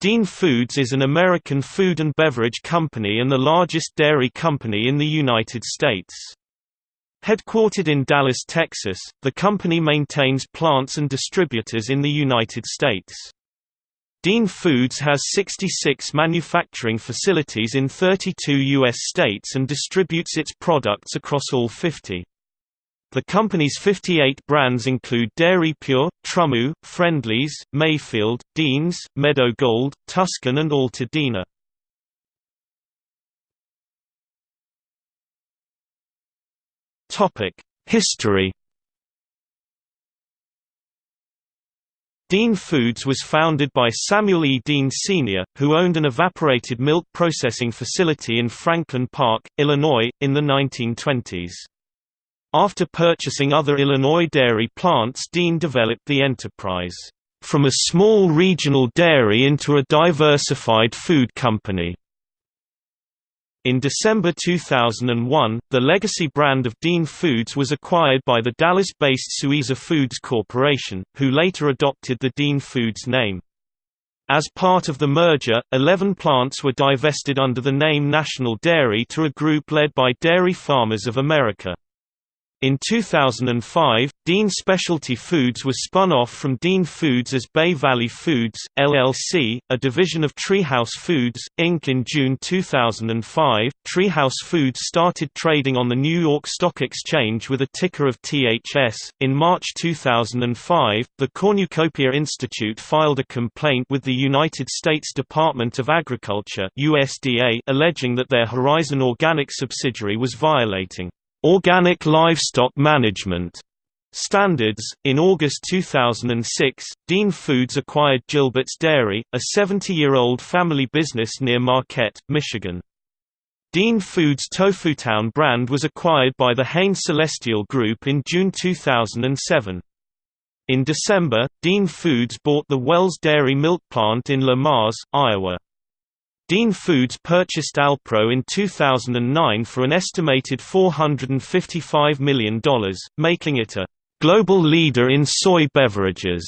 Dean Foods is an American food and beverage company and the largest dairy company in the United States. Headquartered in Dallas, Texas, the company maintains plants and distributors in the United States. Dean Foods has 66 manufacturing facilities in 32 U.S. states and distributes its products across all 50. The company's 58 brands include Dairy Pure, TruMoo, Friendly's, Mayfield, Dean's, Meadow Gold, Tuscan and Altadena. History Dean Foods was founded by Samuel E. Dean Sr., who owned an evaporated milk processing facility in Franklin Park, Illinois, in the 1920s. After purchasing other Illinois dairy plants Dean developed the enterprise, "...from a small regional dairy into a diversified food company." In December 2001, the legacy brand of Dean Foods was acquired by the Dallas-based Suiza Foods Corporation, who later adopted the Dean Foods name. As part of the merger, 11 plants were divested under the name National Dairy to a group led by Dairy Farmers of America. In 2005, Dean Specialty Foods was spun off from Dean Foods as Bay Valley Foods, LLC, a division of Treehouse Foods, Inc. In June 2005, Treehouse Foods started trading on the New York Stock Exchange with a ticker of THS. In March 2005, the Cornucopia Institute filed a complaint with the United States Department of Agriculture USDA alleging that their Horizon Organic subsidiary was violating Organic Livestock Management Standards. In August 2006, Dean Foods acquired Gilbert's Dairy, a 70-year-old family business near Marquette, Michigan. Dean Foods' Tofutown brand was acquired by the Hain Celestial Group in June 2007. In December, Dean Foods bought the Wells Dairy milk plant in Le Mars, Iowa. Dean Foods purchased Alpro in 2009 for an estimated $455 million, making it a global leader in soy beverages.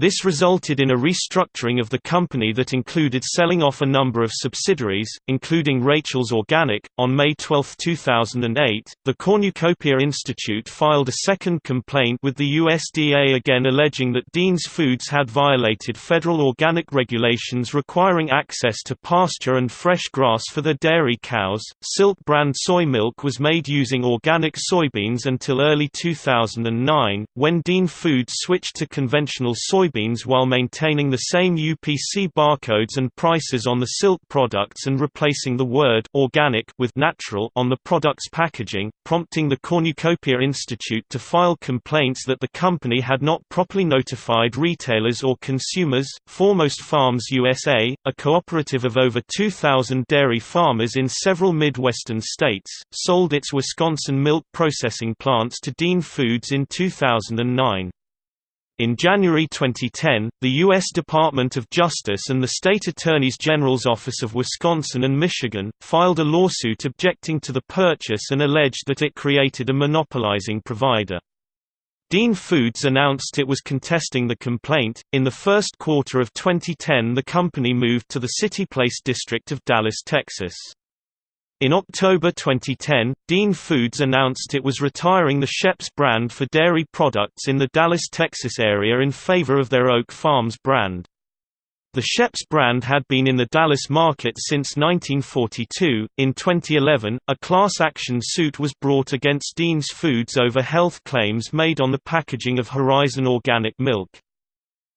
This resulted in a restructuring of the company that included selling off a number of subsidiaries, including Rachel's Organic. On May 12, 2008, the Cornucopia Institute filed a second complaint with the USDA again alleging that Dean's Foods had violated federal organic regulations requiring access to pasture and fresh grass for their dairy cows. Silk brand soy milk was made using organic soybeans until early 2009, when Dean Foods switched to conventional soy soybeans while maintaining the same UPC barcodes and prices on the silk products and replacing the word organic with natural on the product's packaging, prompting the Cornucopia Institute to file complaints that the company had not properly notified retailers or consumers. Foremost Farms USA, a cooperative of over 2,000 dairy farmers in several Midwestern states, sold its Wisconsin milk processing plants to Dean Foods in 2009. In January 2010, the U.S. Department of Justice and the State Attorneys General's Office of Wisconsin and Michigan, filed a lawsuit objecting to the purchase and alleged that it created a monopolizing provider. Dean Foods announced it was contesting the complaint. In the first quarter of 2010, the company moved to the City Place district of Dallas, Texas. In October 2010, Dean Foods announced it was retiring the Sheps brand for dairy products in the Dallas, Texas area in favor of their Oak Farms brand. The Sheps brand had been in the Dallas market since 1942. In 2011, a class action suit was brought against Dean's Foods over health claims made on the packaging of Horizon Organic Milk.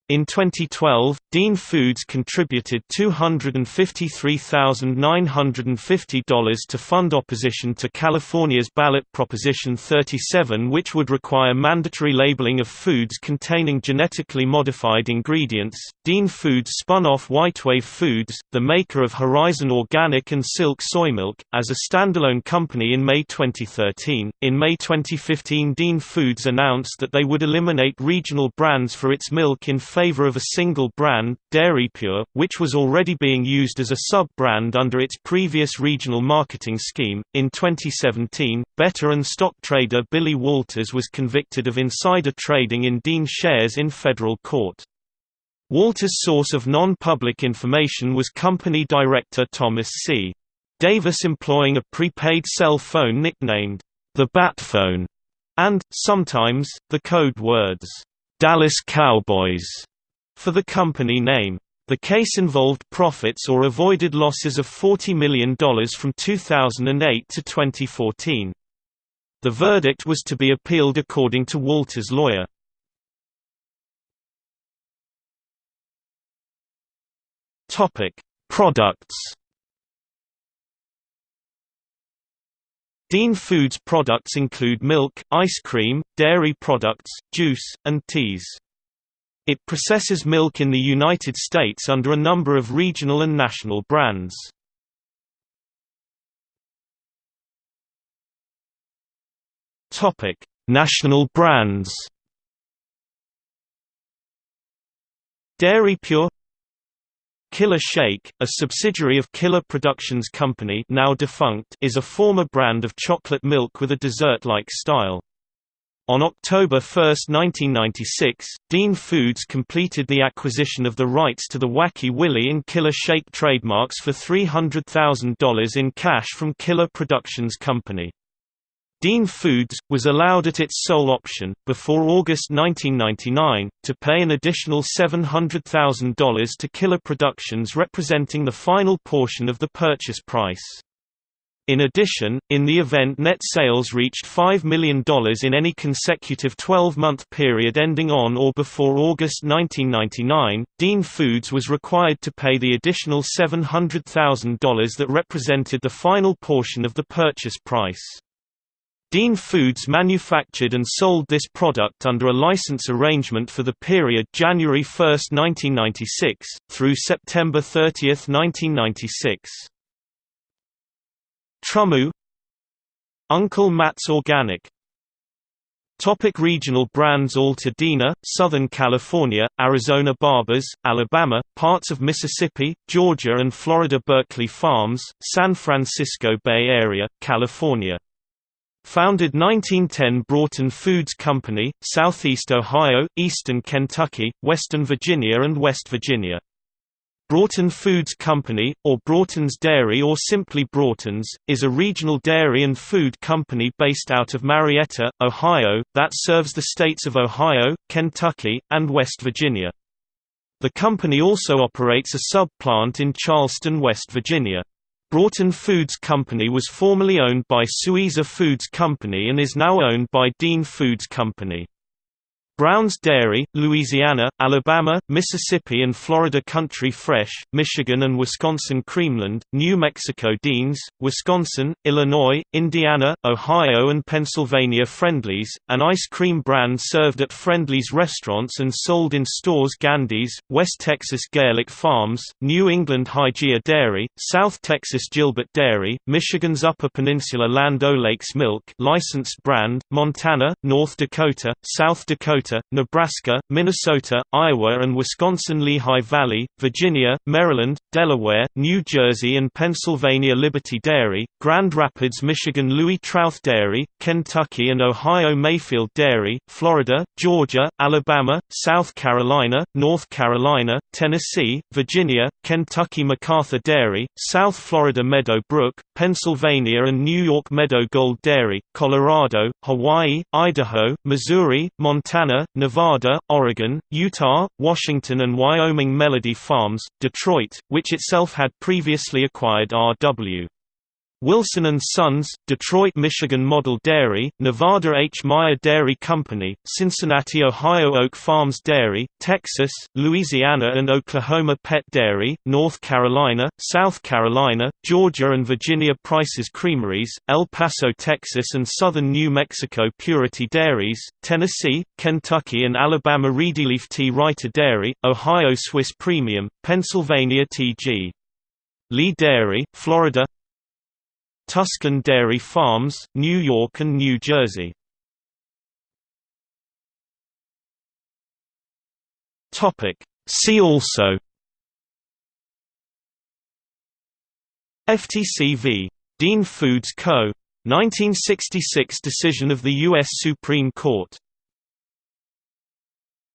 In 2012, Dean Foods contributed $253,950 to fund opposition to California's ballot Proposition 37 which would require mandatory labeling of foods containing genetically modified ingredients. Dean Foods spun off Whitewave Foods, the maker of Horizon Organic and Silk Soy Milk, as a standalone company in May 2013. In May 2015 Dean Foods announced that they would eliminate regional brands for its milk in favor of a single brand, DairyPure, which was already being used as a sub-brand under its previous regional marketing scheme. In 2017, bettor and stock trader Billy Walters was convicted of insider trading in Dean shares in federal court. Walter's source of non-public information was company director Thomas C. Davis employing a prepaid cell phone nicknamed the Bat Phone, and, sometimes, the code words, Dallas Cowboys, for the company name. The case involved profits or avoided losses of $40 million from 2008 to 2014. The verdict was to be appealed according to Walter's lawyer. Products. Dean Foods products include milk, ice cream, dairy products, juice, and teas. It processes milk in the United States under a number of regional and national brands. Topic: National brands. Dairy Pure Killer Shake, a subsidiary of Killer Productions Company now defunct, is a former brand of chocolate milk with a dessert-like style. On October 1, 1996, Dean Foods completed the acquisition of the rights to the Wacky Willy and Killer Shake trademarks for $300,000 in cash from Killer Productions Company. Dean Foods, was allowed at its sole option, before August 1999, to pay an additional $700,000 to Killer Productions representing the final portion of the purchase price. In addition, in the event net sales reached $5 million in any consecutive 12-month period ending on or before August 1999, Dean Foods was required to pay the additional $700,000 that represented the final portion of the purchase price. Dean Foods manufactured and sold this product under a license arrangement for the period January 1, 1996, through September 30, 1996. TruMoo Uncle Matt's Organic Topic regional brands Altadena, Southern California, Arizona Barbers, Alabama, parts of Mississippi, Georgia and Florida Berkeley Farms, San Francisco Bay Area, California Founded 1910 Broughton Foods Company, Southeast Ohio, Eastern Kentucky, Western Virginia and West Virginia. Broughton Foods Company, or Broughton's Dairy or simply Broughton's, is a regional dairy and food company based out of Marietta, Ohio, that serves the states of Ohio, Kentucky, and West Virginia. The company also operates a sub-plant in Charleston, West Virginia. Broughton Foods Company was formerly owned by Suiza Foods Company and is now owned by Dean Foods Company. Brown's Dairy, Louisiana, Alabama, Mississippi and Florida Country Fresh, Michigan and Wisconsin Creamland, New Mexico Deans, Wisconsin, Illinois, Indiana, Ohio and Pennsylvania Friendly's, an ice cream brand served at Friendly's restaurants and sold in stores Gandy's, West Texas Garelick Farms, New England Hygeia Dairy, South Texas Gilbert Dairy, Michigan's Upper Peninsula Land O'Lakes Milk licensed brand, Montana, North Dakota, South Dakota Nebraska, Minnesota, Iowa and Wisconsin Lehigh Valley, Virginia, Maryland, Delaware, New Jersey and Pennsylvania Liberty Dairy, Grand Rapids Michigan Louis Trauth Dairy, Kentucky and Ohio Mayfield Dairy, Florida, Georgia, Alabama, South Carolina, North Carolina, Tennessee, Virginia, Kentucky McArthur Dairy, South Florida Meadow Brook, Pennsylvania and New York Meadow Gold Dairy, Colorado, Hawaii, Idaho, Missouri, Montana, Nevada, Oregon, Utah, Washington and Wyoming Melody Farms, Detroit, which itself had previously acquired R.W. Wilson & Sons, Detroit Michigan Model Dairy, Nevada H. Meyer Dairy Company, Cincinnati Ohio Oak Farms Dairy, Texas, Louisiana and Oklahoma Pet Dairy, North Carolina, South Carolina, Georgia and Virginia Price's Creameries, El Paso Texas and southern New Mexico Purity Dairies, Tennessee, Kentucky and Alabama Reedyleaf T. Reiter Dairy, Ohio Swiss Premium, Pennsylvania T.G. Lee Dairy, Florida Tuscan Dairy Farms, New York and New Jersey. See also FTC v. Dean Foods Co. 1966 decision of the U.S. Supreme Court